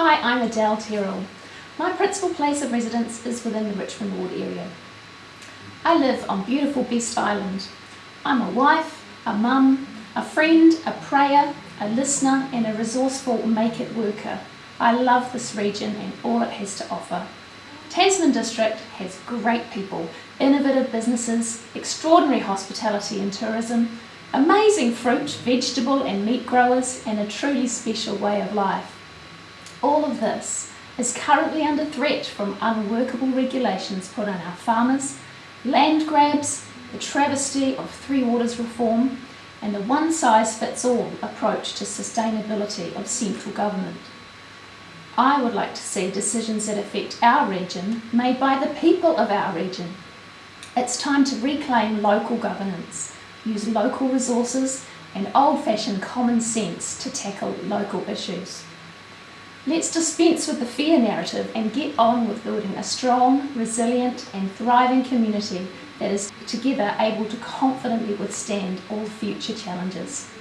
Hi, I'm Adele Terrell. My principal place of residence is within the Richmond Ward area. I live on beautiful Best Island. I'm a wife, a mum, a friend, a prayer, a listener and a resourceful make it worker. I love this region and all it has to offer. Tasman District has great people, innovative businesses, extraordinary hospitality and tourism, amazing fruit, vegetable and meat growers and a truly special way of life. All of this is currently under threat from unworkable regulations put on our farmers, land grabs, the travesty of Three Waters reform and the one-size-fits-all approach to sustainability of central government. I would like to see decisions that affect our region made by the people of our region. It's time to reclaim local governance, use local resources and old-fashioned common sense to tackle local issues. Let's dispense with the fear narrative and get on with building a strong, resilient and thriving community that is together able to confidently withstand all future challenges.